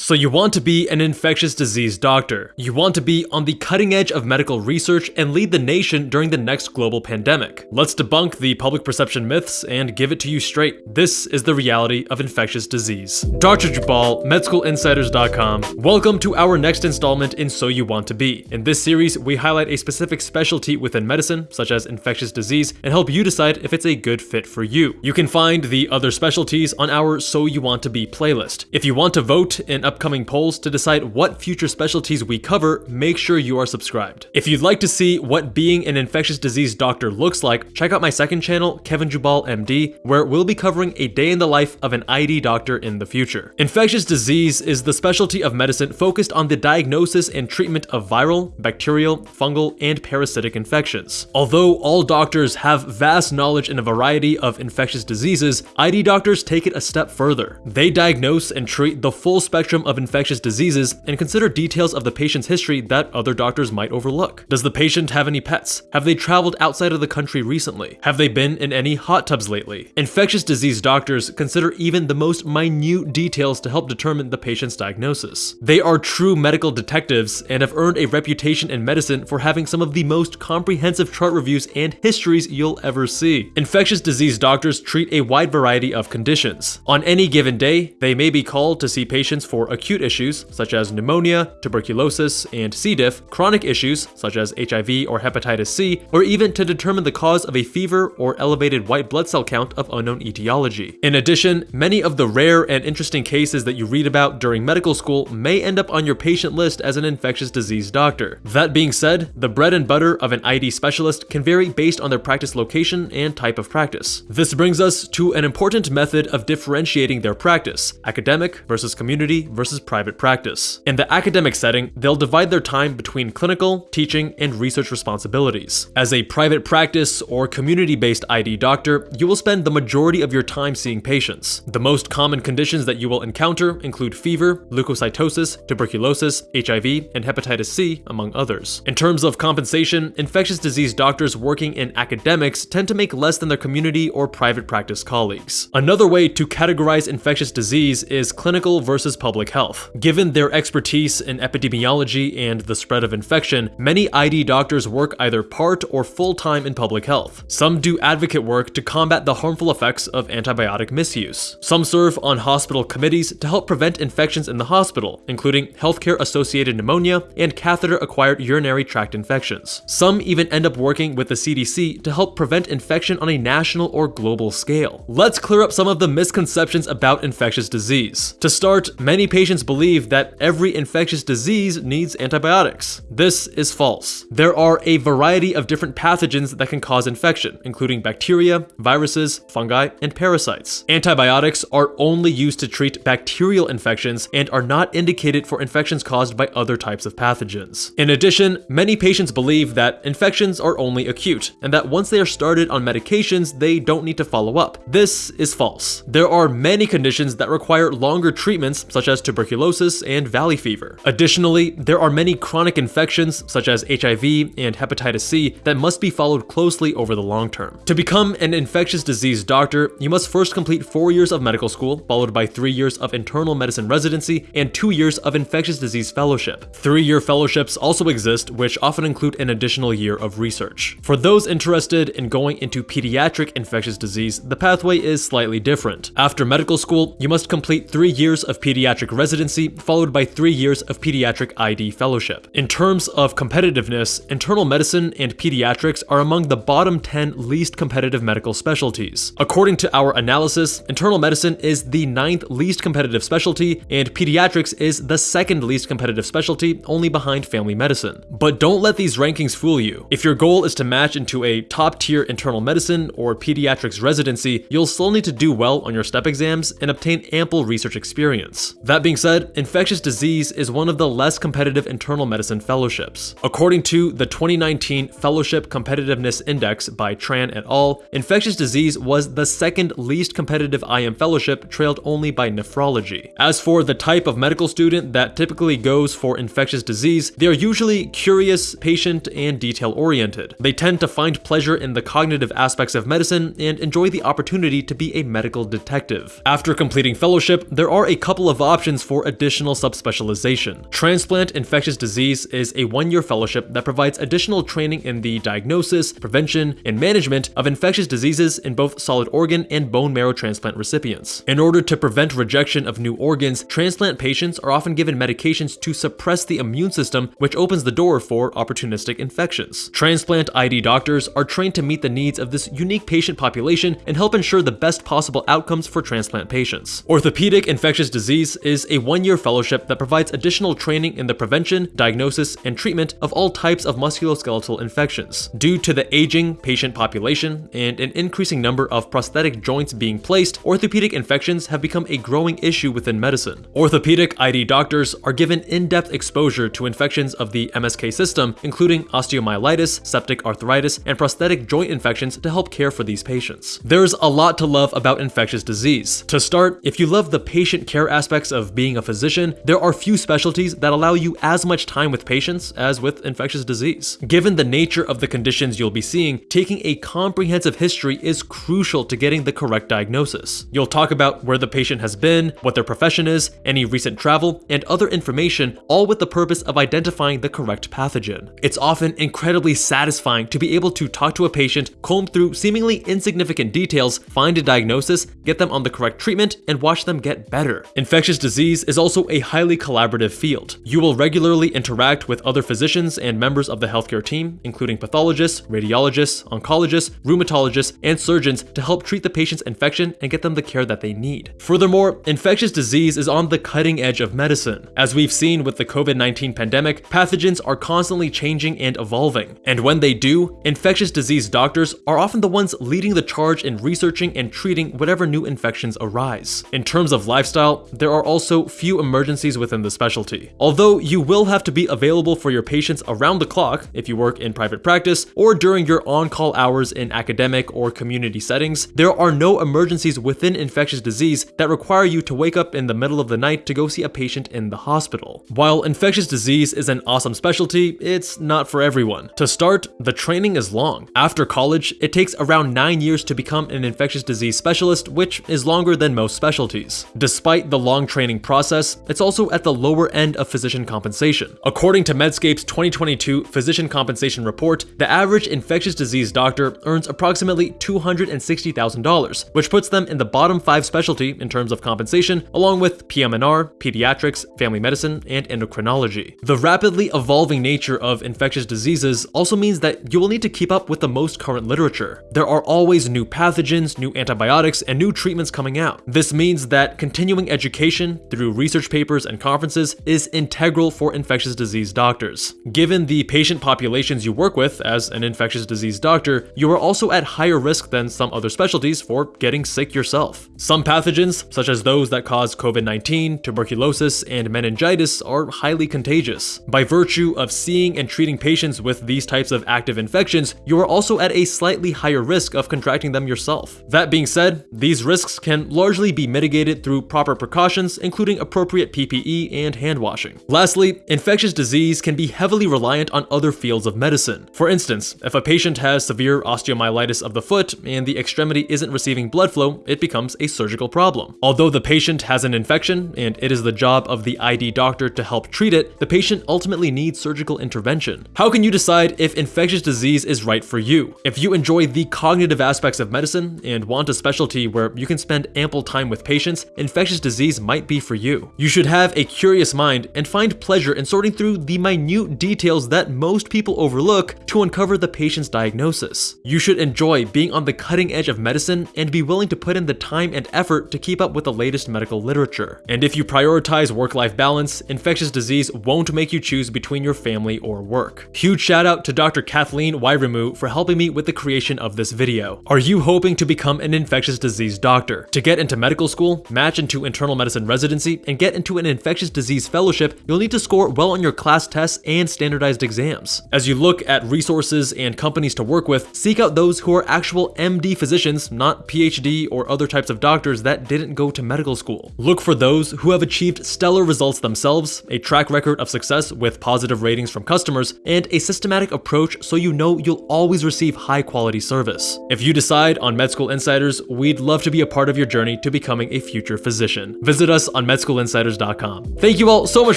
So you want to be an infectious disease doctor. You want to be on the cutting edge of medical research and lead the nation during the next global pandemic. Let's debunk the public perception myths and give it to you straight. This is the reality of infectious disease. Dr. Jubbal, MedSchoolInsiders.com. Welcome to our next installment in So You Want to Be. In this series, we highlight a specific specialty within medicine, such as infectious disease, and help you decide if it's a good fit for you. You can find the other specialties on our So You Want to Be playlist. If you want to vote in upcoming polls to decide what future specialties we cover, make sure you are subscribed. If you'd like to see what being an infectious disease doctor looks like, check out my second channel, Kevin Jubbal MD, where we'll be covering a day in the life of an ID doctor in the future. Infectious disease is the specialty of medicine focused on the diagnosis and treatment of viral, bacterial, fungal, and parasitic infections. Although all doctors have vast knowledge in a variety of infectious diseases, ID doctors take it a step further. They diagnose and treat the full spectrum of infectious diseases and consider details of the patient's history that other doctors might overlook. Does the patient have any pets? Have they traveled outside of the country recently? Have they been in any hot tubs lately? Infectious disease doctors consider even the most minute details to help determine the patient's diagnosis. They are true medical detectives and have earned a reputation in medicine for having some of the most comprehensive chart reviews and histories you'll ever see. Infectious disease doctors treat a wide variety of conditions. On any given day, they may be called to see patients for acute issues such as pneumonia, tuberculosis, and C. diff, chronic issues such as HIV or hepatitis C, or even to determine the cause of a fever or elevated white blood cell count of unknown etiology. In addition, many of the rare and interesting cases that you read about during medical school may end up on your patient list as an infectious disease doctor. That being said, the bread and butter of an ID specialist can vary based on their practice location and type of practice. This brings us to an important method of differentiating their practice, academic versus community versus private practice. In the academic setting, they'll divide their time between clinical, teaching, and research responsibilities. As a private practice or community-based ID doctor, you will spend the majority of your time seeing patients. The most common conditions that you will encounter include fever, leukocytosis, tuberculosis, HIV, and hepatitis C, among others. In terms of compensation, infectious disease doctors working in academics tend to make less than their community or private practice colleagues. Another way to categorize infectious disease is clinical versus public health. Given their expertise in epidemiology and the spread of infection, many ID doctors work either part or full-time in public health. Some do advocate work to combat the harmful effects of antibiotic misuse. Some serve on hospital committees to help prevent infections in the hospital, including healthcare-associated pneumonia and catheter-acquired urinary tract infections. Some even end up working with the CDC to help prevent infection on a national or global scale. Let's clear up some of the misconceptions about infectious disease. To start, many patients believe that every infectious disease needs antibiotics. This is false. There are a variety of different pathogens that can cause infection, including bacteria, viruses, fungi, and parasites. Antibiotics are only used to treat bacterial infections and are not indicated for infections caused by other types of pathogens. In addition, many patients believe that infections are only acute, and that once they are started on medications, they don't need to follow up. This is false. There are many conditions that require longer treatments, such as tuberculosis and valley fever. Additionally, there are many chronic infections, such as HIV and hepatitis C, that must be followed closely over the long term. To become an infectious disease doctor, you must first complete four years of medical school, followed by three years of internal medicine residency and two years of infectious disease fellowship. Three-year fellowships also exist, which often include an additional year of research. For those interested in going into pediatric infectious disease, the pathway is slightly different. After medical school, you must complete three years of pediatric residency, followed by three years of pediatric ID fellowship. In terms of competitiveness, internal medicine and pediatrics are among the bottom 10 least competitive medical specialties. According to our analysis, internal medicine is the ninth least competitive specialty, and pediatrics is the second least competitive specialty, only behind family medicine. But don't let these rankings fool you. If your goal is to match into a top tier internal medicine or pediatrics residency, you'll still need to do well on your step exams and obtain ample research experience. That being said, infectious disease is one of the less competitive internal medicine fellowships. According to the 2019 Fellowship Competitiveness Index by Tran et al., infectious disease was the second least competitive IM fellowship, trailed only by nephrology. As for the type of medical student that typically goes for infectious disease, they are usually curious, patient, and detail-oriented. They tend to find pleasure in the cognitive aspects of medicine and enjoy the opportunity to be a medical detective. After completing fellowship, there are a couple of options options for additional subspecialization. Transplant infectious disease is a one-year fellowship that provides additional training in the diagnosis, prevention, and management of infectious diseases in both solid organ and bone marrow transplant recipients. In order to prevent rejection of new organs, transplant patients are often given medications to suppress the immune system, which opens the door for opportunistic infections. Transplant ID doctors are trained to meet the needs of this unique patient population and help ensure the best possible outcomes for transplant patients. Orthopedic infectious disease is a one-year fellowship that provides additional training in the prevention, diagnosis, and treatment of all types of musculoskeletal infections. Due to the aging patient population and an increasing number of prosthetic joints being placed, orthopedic infections have become a growing issue within medicine. Orthopedic ID doctors are given in-depth exposure to infections of the MSK system, including osteomyelitis, septic arthritis, and prosthetic joint infections to help care for these patients. There's a lot to love about infectious disease. To start, if you love the patient care aspects of being a physician, there are few specialties that allow you as much time with patients as with infectious disease. Given the nature of the conditions you'll be seeing, taking a comprehensive history is crucial to getting the correct diagnosis. You'll talk about where the patient has been, what their profession is, any recent travel, and other information, all with the purpose of identifying the correct pathogen. It's often incredibly satisfying to be able to talk to a patient, comb through seemingly insignificant details, find a diagnosis, get them on the correct treatment, and watch them get better. Infectious disease is also a highly collaborative field. You will regularly interact with other physicians and members of the healthcare team, including pathologists, radiologists, oncologists, rheumatologists, and surgeons to help treat the patient's infection and get them the care that they need. Furthermore, infectious disease is on the cutting edge of medicine. As we've seen with the COVID-19 pandemic, pathogens are constantly changing and evolving. And when they do, infectious disease doctors are often the ones leading the charge in researching and treating whatever new infections arise. In terms of lifestyle, there are also few emergencies within the specialty. Although you will have to be available for your patients around the clock if you work in private practice or during your on-call hours in academic or community settings, there are no emergencies within infectious disease that require you to wake up in the middle of the night to go see a patient in the hospital. While infectious disease is an awesome specialty, it's not for everyone. To start, the training is long. After college, it takes around 9 years to become an infectious disease specialist, which is longer than most specialties. Despite the long training process, it's also at the lower end of physician compensation. According to Medscape's 2022 Physician Compensation Report, the average infectious disease doctor earns approximately $260,000, which puts them in the bottom 5 specialty in terms of compensation, along with PM&R, pediatrics, family medicine, and endocrinology. The rapidly evolving nature of infectious diseases also means that you will need to keep up with the most current literature. There are always new pathogens, new antibiotics, and new treatments coming out. This means that continuing education through research papers and conferences is integral for infectious disease doctors. Given the patient populations you work with as an infectious disease doctor, you are also at higher risk than some other specialties for getting sick yourself. Some pathogens, such as those that cause COVID-19, tuberculosis, and meningitis, are highly contagious. By virtue of seeing and treating patients with these types of active infections, you are also at a slightly higher risk of contracting them yourself. That being said, these risks can largely be mitigated through proper precautions, including appropriate PPE and hand washing. Lastly, infectious disease can be heavily reliant on other fields of medicine. For instance, if a patient has severe osteomyelitis of the foot and the extremity isn't receiving blood flow, it becomes a surgical problem. Although the patient has an infection and it is the job of the ID doctor to help treat it, the patient ultimately needs surgical intervention. How can you decide if infectious disease is right for you? If you enjoy the cognitive aspects of medicine and want a specialty where you can spend ample time with patients, infectious disease might be for you. You should have a curious mind and find pleasure in sorting through the minute details that most people overlook to uncover the patient's diagnosis. You should enjoy being on the cutting edge of medicine and be willing to put in the time and effort to keep up with the latest medical literature. And if you prioritize work-life balance, infectious disease won't make you choose between your family or work. Huge shout out to Dr. Kathleen Wairimu for helping me with the creation of this video. Are you hoping to become an infectious disease doctor? To get into medical school, match into internal medicine residency, and get into an infectious disease fellowship, you'll need to score well on your class tests and standardized exams. As you look at resources and companies to work with, seek out those who are actual MD physicians, not PhD or other types of doctors that didn't go to medical school. Look for those who have achieved stellar results themselves, a track record of success with positive ratings from customers, and a systematic approach so you know you'll always receive high quality service. If you decide on Med School Insiders, we'd love to be a part of your journey to becoming a future physician. Visit us on medschoolinsiders.com. Thank you all so much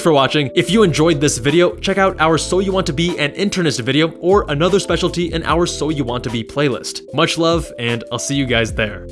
for watching. If you enjoyed this video, check out our So You Want to Be an Internist video or another specialty in our So You Want to Be playlist. Much love, and I'll see you guys there.